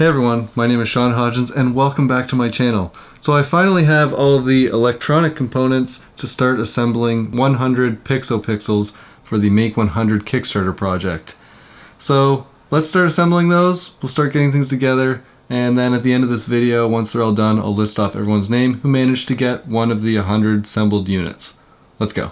Hey everyone, my name is Sean Hodgins and welcome back to my channel. So I finally have all of the electronic components to start assembling 100 Pixopixels for the Make 100 Kickstarter project. So let's start assembling those, we'll start getting things together, and then at the end of this video, once they're all done, I'll list off everyone's name who managed to get one of the 100 assembled units. Let's go.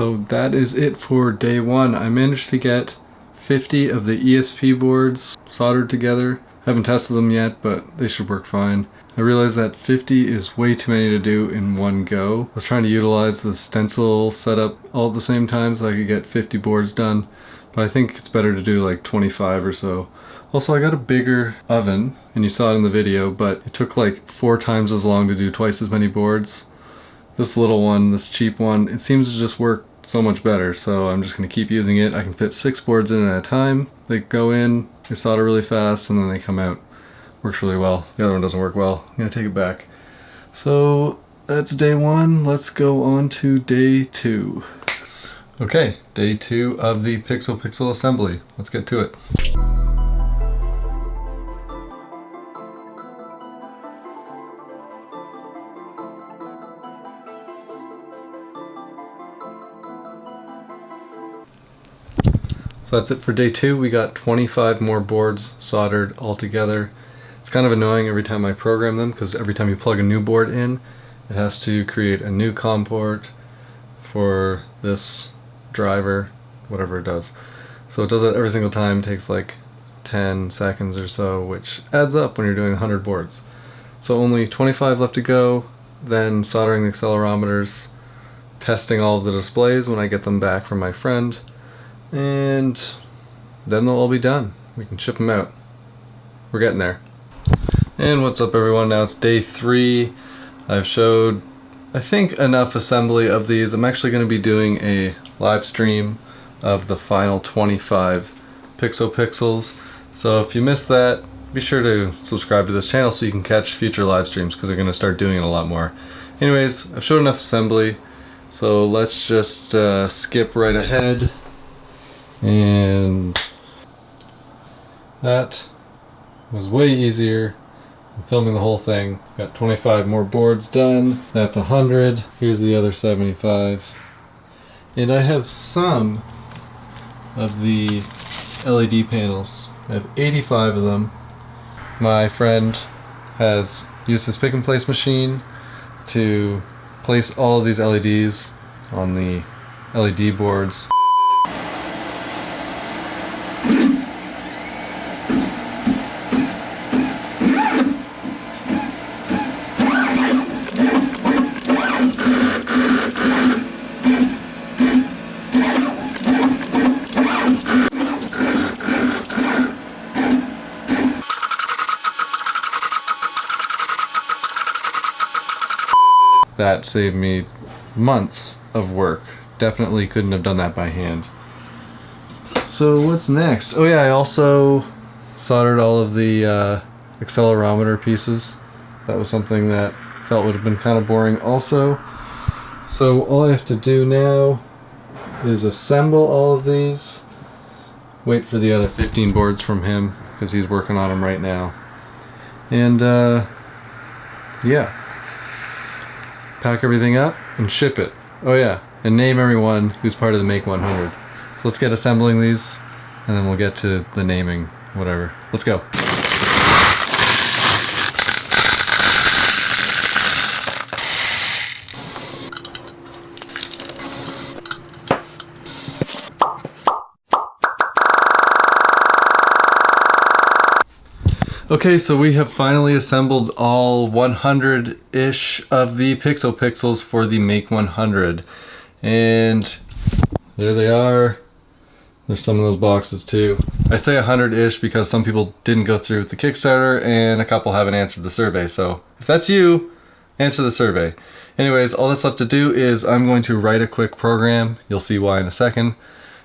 So that is it for day one. I managed to get 50 of the ESP boards soldered together. Haven't tested them yet, but they should work fine. I realized that 50 is way too many to do in one go. I was trying to utilize the stencil setup all at the same time so I could get 50 boards done, but I think it's better to do like 25 or so. Also, I got a bigger oven, and you saw it in the video, but it took like four times as long to do twice as many boards. This little one, this cheap one, it seems to just work so much better, so I'm just going to keep using it. I can fit six boards in at a time. They go in, they solder really fast, and then they come out. Works really well. The other one doesn't work well. I'm going to take it back. So that's day one. Let's go on to day two. Okay, day two of the Pixopixel assembly. Let's get to it. So that's it for day two. We got 25 more boards soldered all together. It's kind of annoying every time I program them because every time you plug a new board in, it has to create a new COM port for this driver, whatever it does. So it does that every single time, it takes like 10 seconds or so, which adds up when you're doing 100 boards. So only 25 left to go, then soldering the accelerometers, testing all the displays when I get them back from my friend, and then they'll all be done. We can ship them out. We're getting there. And what's up everyone, now it's day three. I've showed, I think, enough assembly of these. I'm actually going to be doing a live stream of the final 25 Pixopixels. So if you missed that, be sure to subscribe to this channel so you can catch future live streams because they're going to start doing it a lot more. Anyways, I've showed enough assembly, so let's just uh, skip right ahead and that was way easier I'm filming the whole thing. Got 25 more boards done. That's 100 here's the other 75 and I have some of the LED panels. I have 85 of them. My friend has used his pick and place machine to place all of these LEDs on the LED boards that saved me months of work. Definitely couldn't have done that by hand. So what's next? Oh yeah, I also soldered all of the uh, accelerometer pieces. That was something that felt would have been kind of boring also. So all I have to do now is assemble all of these. Wait for the other 15 boards from him because he's working on them right now. And uh, yeah, pack everything up and ship it. Oh yeah, and name everyone who's part of the Make 100. So let's get assembling these, and then we'll get to the naming, whatever. Let's go. Okay, so we have finally assembled all 100-ish of the Pixopixels for the Make 100. And there they are. There's some of those boxes too. I say 100-ish because some people didn't go through with the Kickstarter and a couple haven't answered the survey. So if that's you, answer the survey. Anyways, all that's left to do is I'm going to write a quick program. You'll see why in a second.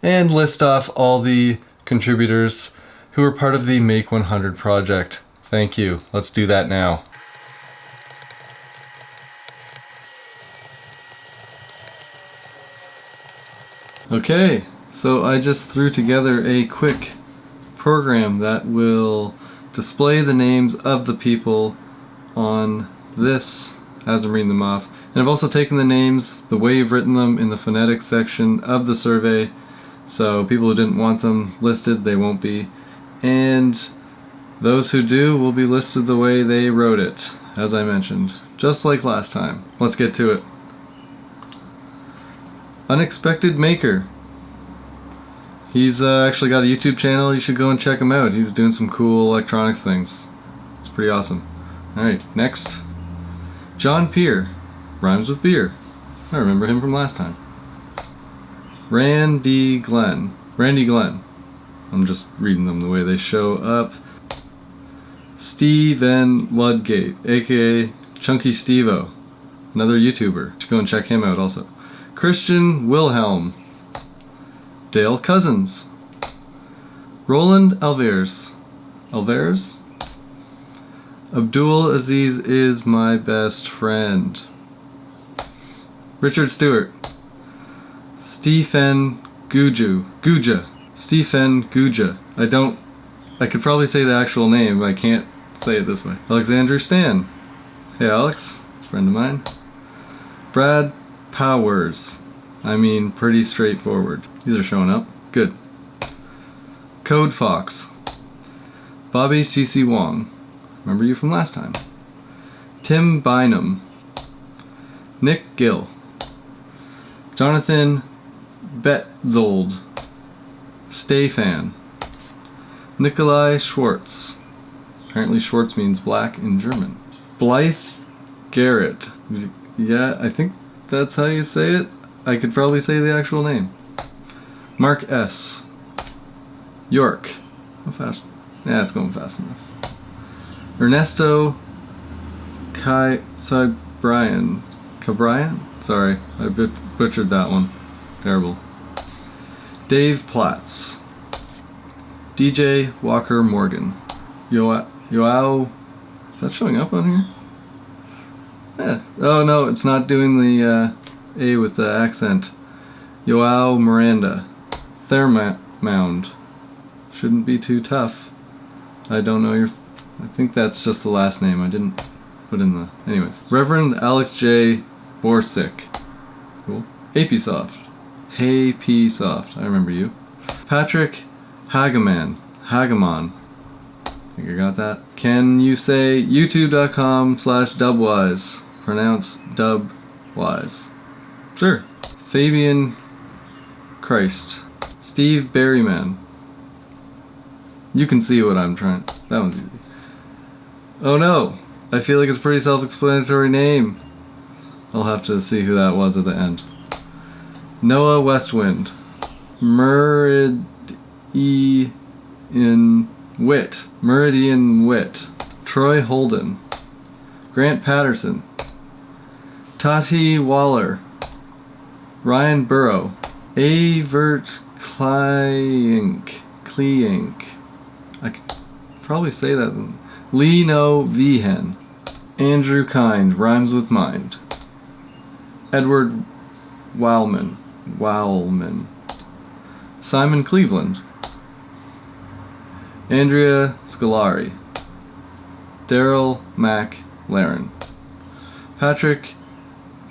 And list off all the contributors who are part of the Make 100 project. Thank you. Let's do that now. Okay, so I just threw together a quick program that will display the names of the people on this as I'm reading them off. And I've also taken the names, the way you've written them in the phonetics section of the survey, so people who didn't want them listed, they won't be and those who do will be listed the way they wrote it, as I mentioned, just like last time. Let's get to it. Unexpected Maker. He's uh, actually got a YouTube channel, you should go and check him out. He's doing some cool electronics things. It's pretty awesome. Alright, next. John Peer. Rhymes with beer. I remember him from last time. Randy Glenn. Randy Glenn. I'm just reading them the way they show up. Steven Ludgate, aka Chunky Stevo, another YouTuber. To go and check him out also. Christian Wilhelm, Dale Cousins, Roland Alvarez, Alvarez, Abdul Aziz is my best friend. Richard Stewart, Stephen Guju, Guja, Stephen Guja. I don't, I could probably say the actual name, but I can't say it this way. Alexander Stan. Hey Alex, it's a friend of mine. Brad Powers. I mean, pretty straightforward. These are showing up. Good. Code Fox. Bobby CC Wong. Remember you from last time. Tim Bynum. Nick Gill. Jonathan Betzold. Stefan. Nikolai Schwartz. Apparently Schwartz means black in German. Blythe Garrett. Yeah, I think that's how you say it. I could probably say the actual name. Mark S. York. How fast? Yeah, it's going fast enough. Ernesto Kai Brian. Cabrian? Sorry, I butchered that one. Terrible. Dave Platts. DJ Walker Morgan. Yo Yoao. Is that showing up on here? Yeah. Oh no, it's not doing the uh, A with the accent. Yoao Miranda. Thermound. Shouldn't be too tough. I don't know your... I think that's just the last name. I didn't put in the... Anyways. Reverend Alex J. Borsick. Cool. Apisoft. Hey P Soft, I remember you. Patrick Hagaman, Hagamon. Think I got that? Can you say youtube.com slash dubwise? Pronounce dubwise. Sure. Fabian Christ. Steve Berryman. You can see what I'm trying. That one's easy. Oh no! I feel like it's a pretty self-explanatory name. I'll have to see who that was at the end. Noah Westwind. Meridian Wit. Meridian Wit. Troy Holden. Grant Patterson. Tati Waller. Ryan Burrow. Avert Kleink. Kleink. I could probably say that. Lino Vihen. Andrew Kind. Rhymes with Mind. Edward Wildman. Wowlman. Simon Cleveland. Andrea Scolari. Daryl Mac Laren. Patrick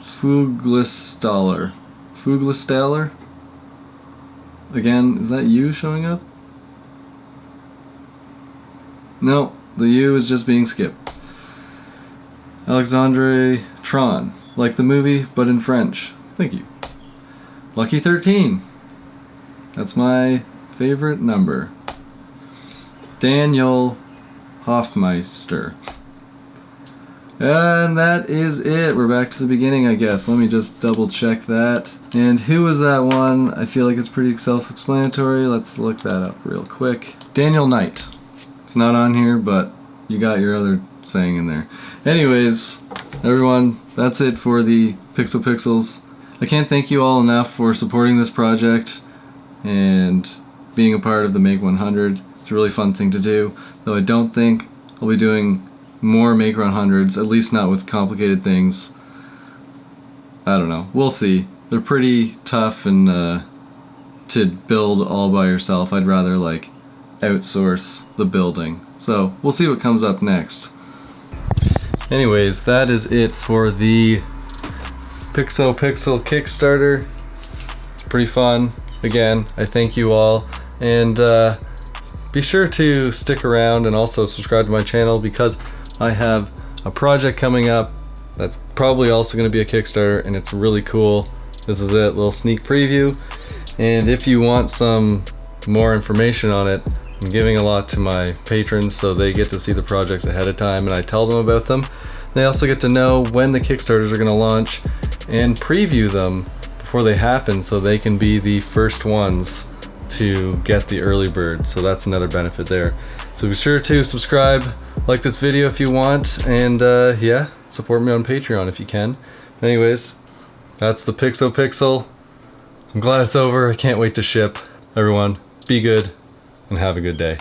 Fuglistaller. Fuglastaller. Again, is that you showing up? No, the U is just being skipped. Alexandre Tron, like the movie, but in French. Thank you. Lucky 13. That's my favorite number. Daniel Hoffmeister. And that is it. We're back to the beginning, I guess. Let me just double check that. And who was that one? I feel like it's pretty self-explanatory. Let's look that up real quick. Daniel Knight. It's not on here, but you got your other saying in there. Anyways, everyone, that's it for the Pixopixels. I can't thank you all enough for supporting this project and being a part of the Make 100. It's a really fun thing to do, though I don't think I'll be doing more Make 100s, at least not with complicated things. I don't know. We'll see. They're pretty tough and uh, to build all by yourself. I'd rather like outsource the building. So we'll see what comes up next. Anyways, that is it for the Pixopixel Kickstarter. It's pretty fun. Again, I thank you all. And uh, be sure to stick around and also subscribe to my channel because I have a project coming up that's probably also going to be a Kickstarter and it's really cool. This is it, little sneak preview. And if you want some more information on it, I'm giving a lot to my patrons so they get to see the projects ahead of time and I tell them about them. They also get to know when the Kickstarters are going to launch and preview them before they happen so they can be the first ones to get the early bird. So that's another benefit there. So be sure to subscribe, like this video if you want, and uh, yeah, support me on Patreon if you can. Anyways, that's the Pixopixel. I'm glad it's over. I can't wait to ship. Everyone, be good and have a good day.